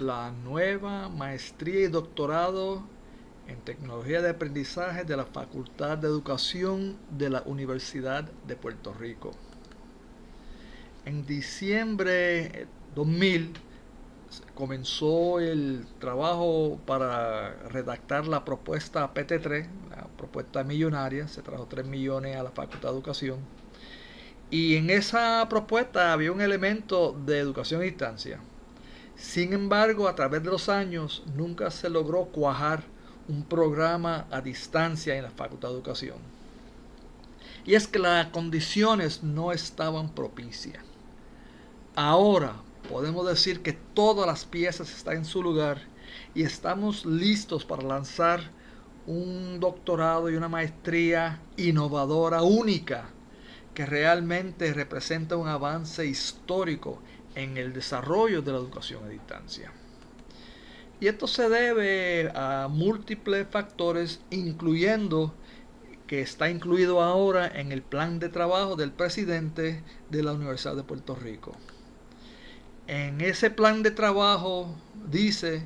la nueva maestría y doctorado en tecnología de aprendizaje de la Facultad de Educación de la Universidad de Puerto Rico. En diciembre 2000 comenzó el trabajo para redactar la propuesta PT3, la propuesta millonaria, se trajo 3 millones a la Facultad de Educación. Y en esa propuesta había un elemento de educación a distancia. Sin embargo, a través de los años nunca se logró cuajar un programa a distancia en la Facultad de Educación. Y es que las condiciones no estaban propicias. Ahora podemos decir que todas las piezas están en su lugar y estamos listos para lanzar un doctorado y una maestría innovadora única que realmente representa un avance histórico en el desarrollo de la educación a distancia. Y esto se debe a múltiples factores, incluyendo que está incluido ahora en el plan de trabajo del presidente de la Universidad de Puerto Rico. En ese plan de trabajo dice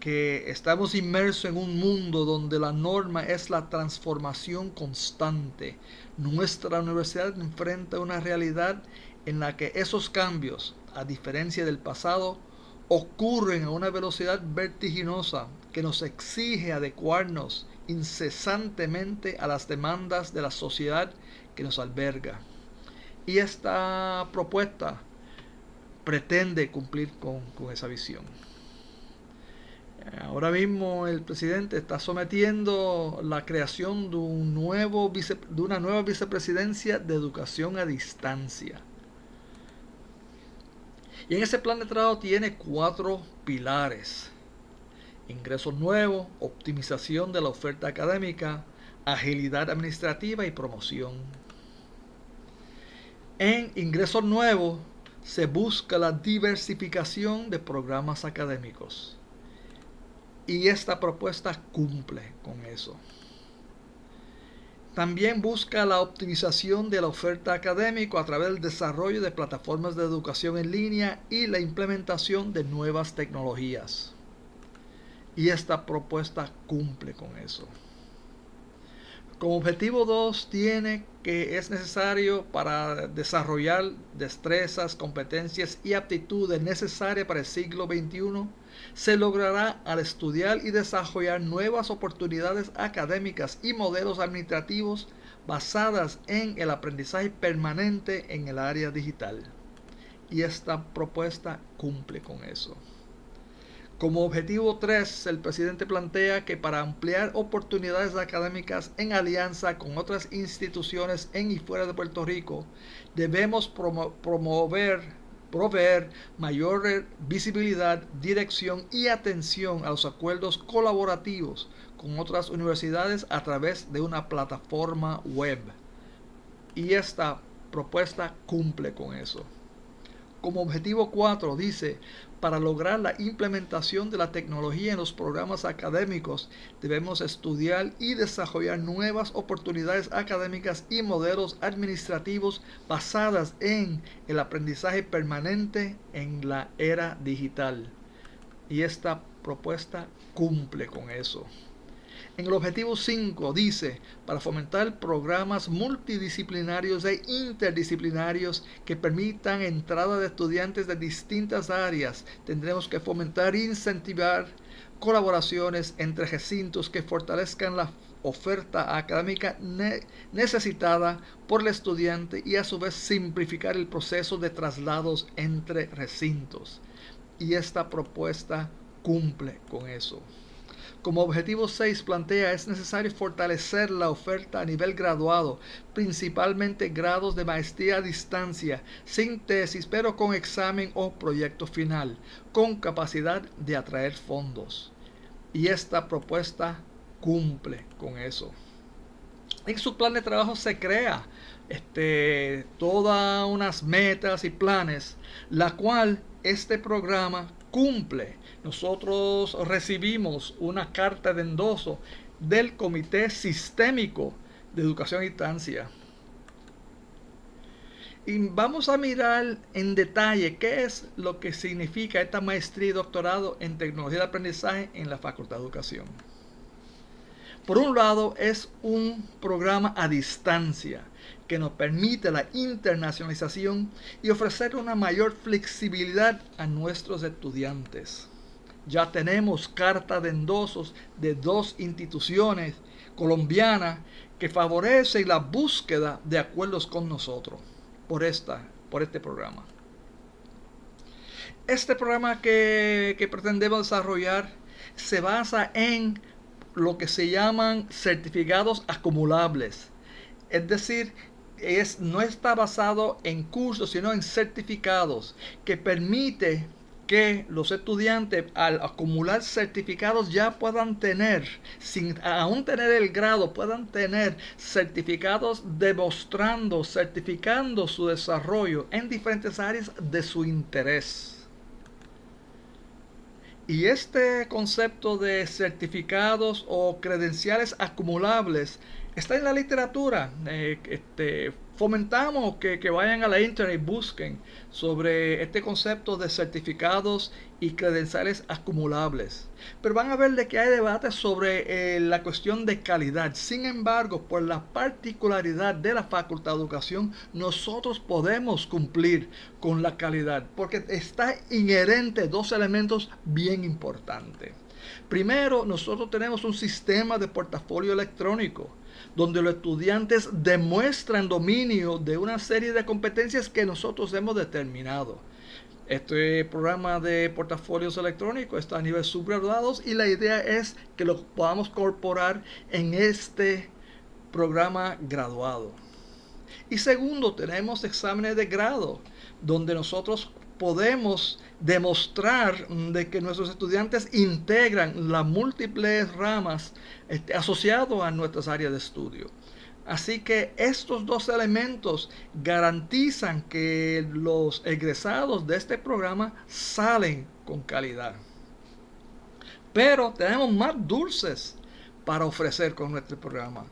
que estamos inmersos en un mundo donde la norma es la transformación constante. Nuestra universidad enfrenta una realidad en la que esos cambios, a diferencia del pasado, ocurren a una velocidad vertiginosa que nos exige adecuarnos incesantemente a las demandas de la sociedad que nos alberga. Y esta propuesta pretende cumplir con, esa visión. Ahora mismo el presidente está sometiendo la creación de, un nuevo de una nueva vicepresidencia de educación a distancia. Y en ese plan de trabajo tiene cuatro pilares. Ingresos nuevos, optimización de la oferta académica, agilidad administrativa y promoción. En ingresos nuevos se busca la diversificación de programas académicos. Y esta propuesta cumple con eso. También busca la optimización de la oferta académica a través del desarrollo de plataformas de educación en línea y la implementación de nuevas tecnologías. Y esta propuesta cumple con eso. Como objetivo 2 tiene que es necesario para desarrollar destrezas, competencias y aptitudes necesarias para el siglo XXI se logrará al estudiar y desarrollar nuevas oportunidades académicas y modelos administrativos basadas en el aprendizaje permanente en el área digital. Y esta propuesta cumple con eso. Como objetivo 3, el presidente plantea que para ampliar oportunidades académicas en alianza con otras instituciones en y fuera de Puerto Rico, debemos promover, proveer mayor visibilidad, dirección y atención a los acuerdos colaborativos con otras universidades a través de una plataforma web. Y esta propuesta cumple con eso. Como objetivo 4 dice, para lograr la implementación de la tecnología en los programas académicos, debemos estudiar y desarrollar nuevas oportunidades académicas y modelos administrativos basadas en el aprendizaje permanente en la era digital. Y esta propuesta cumple con eso. En el objetivo 5 dice, para fomentar programas multidisciplinarios e interdisciplinarios que permitan entrada de estudiantes de distintas áreas, tendremos que fomentar e incentivar colaboraciones entre recintos que fortalezcan la oferta académica necesitada por el estudiante y a su vez simplificar el proceso de traslados entre recintos. Y esta propuesta cumple con eso. Como objetivo 6 plantea es necesario fortalecer la oferta a nivel graduado, principalmente grados de maestría a distancia, sin tesis, pero con examen o proyecto final, con capacidad de atraer fondos. Y esta propuesta cumple con eso. En su plan de trabajo se crea este, todas unas metas y planes, la cual este programa cumple nosotros recibimos una carta de endoso del Comité Sistémico de Educación a Distancia. Y vamos a mirar en detalle qué es lo que significa esta maestría y doctorado en tecnología de aprendizaje en la Facultad de Educación. Por un lado, es un programa a distancia que nos permite la internacionalización y ofrecer una mayor flexibilidad a nuestros estudiantes. Ya tenemos carta de endosos de dos instituciones colombianas que favorecen la búsqueda de acuerdos con nosotros por, esta, por este programa. Este programa que, que pretendemos desarrollar se basa en lo que se llaman certificados acumulables. Es decir, es, no está basado en cursos, sino en certificados que permite que los estudiantes al acumular certificados ya puedan tener, sin aún tener el grado, puedan tener certificados demostrando, certificando su desarrollo en diferentes áreas de su interés. Y este concepto de certificados o credenciales acumulables está en la literatura. Eh, este, fomentamos que, vayan a la internet y busquen sobre este concepto de certificados y credenciales acumulables. Pero van a ver de que hay debate sobre eh, la cuestión de calidad. Sin embargo, por la particularidad de la Facultad de Educación, nosotros podemos cumplir con la calidad porque está inherente dos elementos bien importantes. Primero, nosotros tenemos un sistema de portafolio electrónico donde los estudiantes demuestran dominio de una serie de competencias que nosotros hemos determinado. Este programa de portafolios electrónicos está a nivel subgraduados y la idea es que lo podamos incorporar en este programa graduado. Y segundo, tenemos exámenes de grado, donde nosotros podemos demostrar de que nuestros estudiantes integran las múltiples ramas este, asociadas a nuestras áreas de estudio. Así que estos dos elementos garantizan que los egresados de este programa salen con calidad. Pero tenemos más dulces para ofrecer con nuestro programa.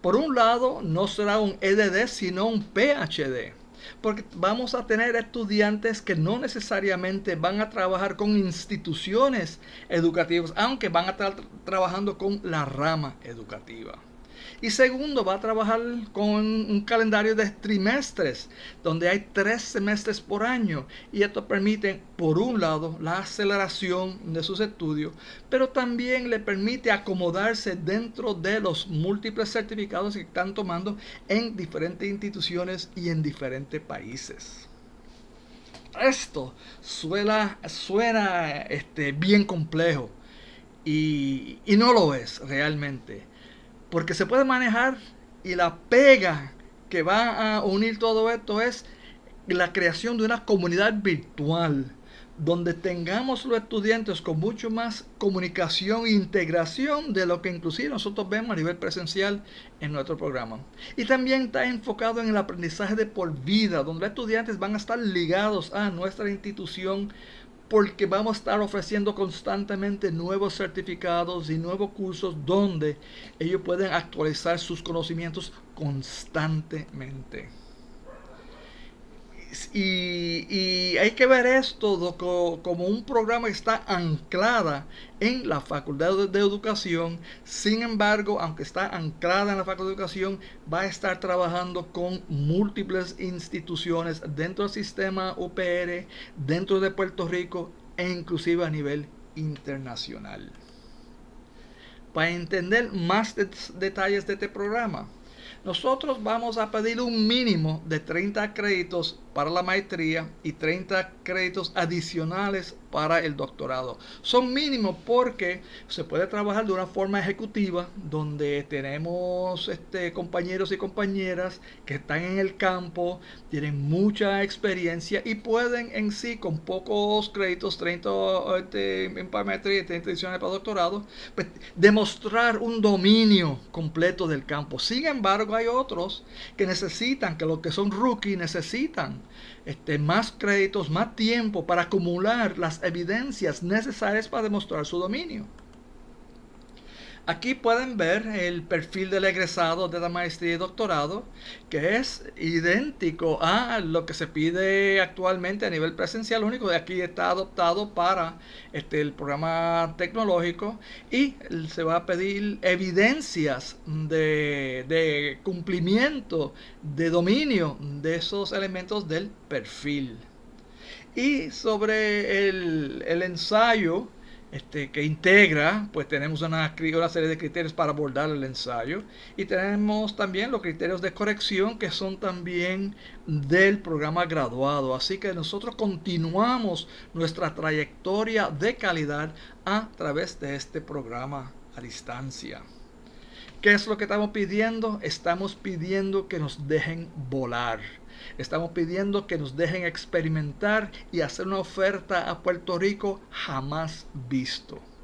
Por un lado, no será un EDD, sino un PhD porque vamos a tener estudiantes que no necesariamente van a trabajar con instituciones educativas, aunque van a estar trabajando con la rama educativa. Y segundo, va a trabajar con un calendario de trimestres, donde hay tres semestres por año. Y esto permite, por un lado, la aceleración de sus estudios, pero también le permite acomodarse dentro de los múltiples certificados que están tomando en diferentes instituciones y en diferentes países esto suena, suena este, bien complejo y, y, no lo es realmente. Porque se puede manejar y la pega que va a unir todo esto es la creación de una comunidad virtual donde tengamos los estudiantes con mucho más comunicación e integración de lo que inclusive nosotros vemos a nivel presencial en nuestro programa. Y también está enfocado en el aprendizaje de por vida, donde los estudiantes van a estar ligados a nuestra institución porque vamos a estar ofreciendo constantemente nuevos certificados y nuevos cursos donde ellos pueden actualizar sus conocimientos constantemente. Y, hay que ver esto como un programa que está anclada en la Facultad de Educación. Sin embargo, aunque está anclada en la Facultad de Educación, va a estar trabajando con múltiples instituciones dentro del sistema UPR, dentro de Puerto Rico e inclusive a nivel internacional. Para entender más detalles de este programa, nosotros vamos a pedir un mínimo de 30 créditos para la maestría y 30 créditos adicionales para el doctorado. Son mínimos porque se puede trabajar de una forma ejecutiva donde tenemos este, compañeros y compañeras que están en el campo, tienen mucha experiencia y pueden en sí con pocos créditos, 30 este, en para maestría y 30 adicionales para doctorado, pues, demostrar un dominio completo del campo. Sin embargo, hay otros que necesitan, que los que son rookies necesitan este, más créditos, más tiempo para acumular las evidencias necesarias para demostrar su dominio. Aquí pueden ver el perfil del egresado de la maestría y doctorado, que es idéntico a lo que se pide actualmente a nivel presencial. Único de aquí está adoptado para este, el programa tecnológico y se va a pedir evidencias de, de cumplimiento, de dominio de esos elementos del perfil. Y sobre el, el ensayo, este, que integra, pues tenemos una, una, serie de criterios para abordar el ensayo y tenemos también los criterios de corrección que son también del programa graduado. Así que nosotros continuamos nuestra trayectoria de calidad a través de este programa a distancia. ¿Qué es lo que estamos pidiendo? Estamos pidiendo que nos dejen volar Estamos pidiendo que nos dejen experimentar y hacer una oferta a Puerto Rico jamás visto.